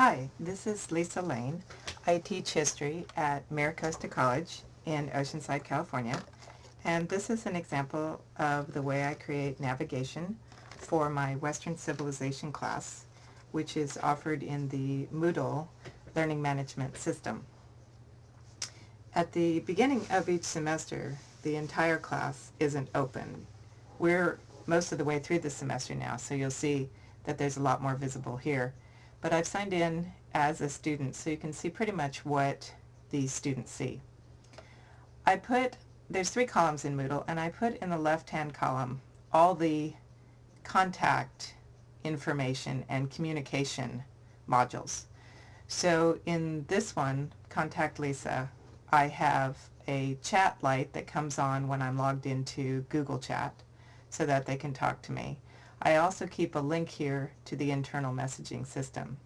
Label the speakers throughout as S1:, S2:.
S1: Hi, this is Lisa Lane. I teach history at MiraCosta College in Oceanside, California. And this is an example of the way I create navigation for my Western Civilization class, which is offered in the Moodle Learning Management System. At the beginning of each semester, the entire class isn't open. We're most of the way through the semester now, so you'll see that there's a lot more visible here. But I've signed in as a student, so you can see pretty much what the students see. I put, there's three columns in Moodle, and I put in the left-hand column all the contact information and communication modules. So in this one, Contact Lisa, I have a chat light that comes on when I'm logged into Google Chat so that they can talk to me. I also keep a link here to the internal messaging system.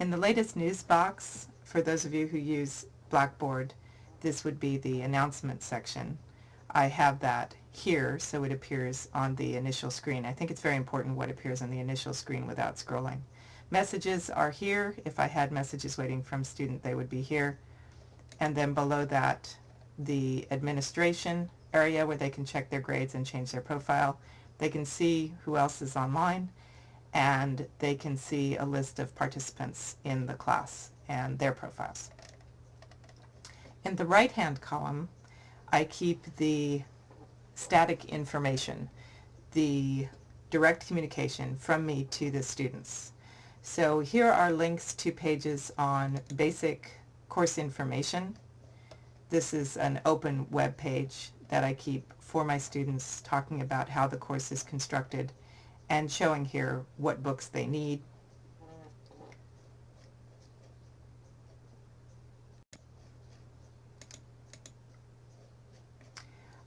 S1: In the latest news box, for those of you who use Blackboard, this would be the announcement section. I have that here so it appears on the initial screen. I think it's very important what appears on the initial screen without scrolling. Messages are here. If I had messages waiting from student, they would be here. And then below that, the administration area where they can check their grades and change their profile. They can see who else is online and they can see a list of participants in the class and their profiles. In the right-hand column, I keep the static information, the direct communication from me to the students. So here are links to pages on basic course information. This is an open web page that I keep for my students talking about how the course is constructed and showing here what books they need.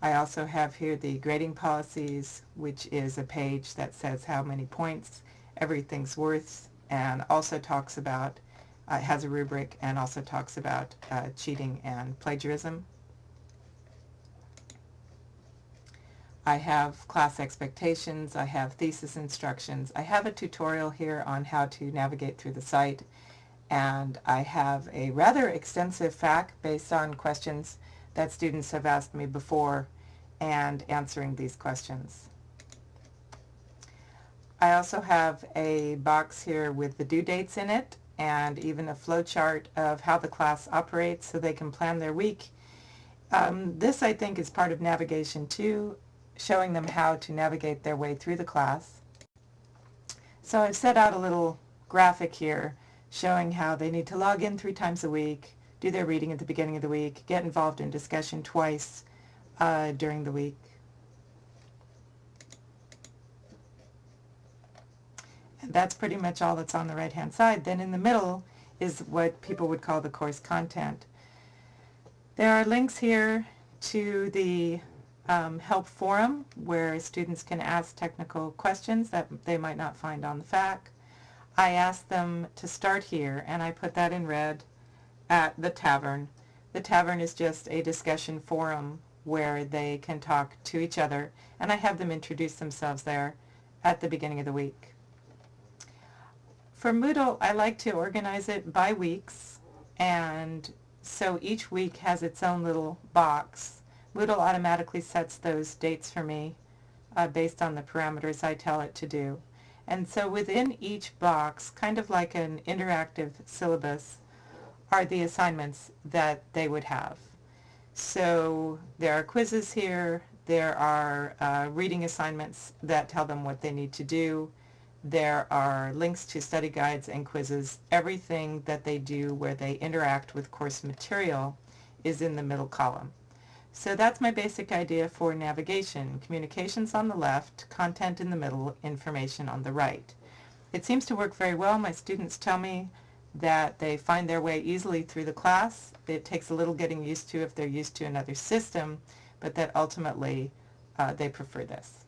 S1: I also have here the grading policies, which is a page that says how many points everything's worth and also talks about, uh, has a rubric and also talks about uh, cheating and plagiarism. I have class expectations, I have thesis instructions, I have a tutorial here on how to navigate through the site, and I have a rather extensive FAQ based on questions that students have asked me before and answering these questions. I also have a box here with the due dates in it and even a flowchart of how the class operates so they can plan their week. Um, this I think is part of navigation too showing them how to navigate their way through the class. So I've set out a little graphic here showing how they need to log in three times a week, do their reading at the beginning of the week, get involved in discussion twice uh, during the week. And that's pretty much all that's on the right hand side. Then in the middle is what people would call the course content. There are links here to the um, help forum where students can ask technical questions that they might not find on the FAQ. I asked them to start here and I put that in red at the tavern. The tavern is just a discussion forum where they can talk to each other and I have them introduce themselves there at the beginning of the week. For Moodle, I like to organize it by weeks and so each week has its own little box Moodle automatically sets those dates for me uh, based on the parameters I tell it to do. And so within each box, kind of like an interactive syllabus, are the assignments that they would have. So there are quizzes here, there are uh, reading assignments that tell them what they need to do, there are links to study guides and quizzes. Everything that they do where they interact with course material is in the middle column. So that's my basic idea for navigation. Communications on the left, content in the middle, information on the right. It seems to work very well. My students tell me that they find their way easily through the class. It takes a little getting used to if they're used to another system, but that ultimately uh, they prefer this.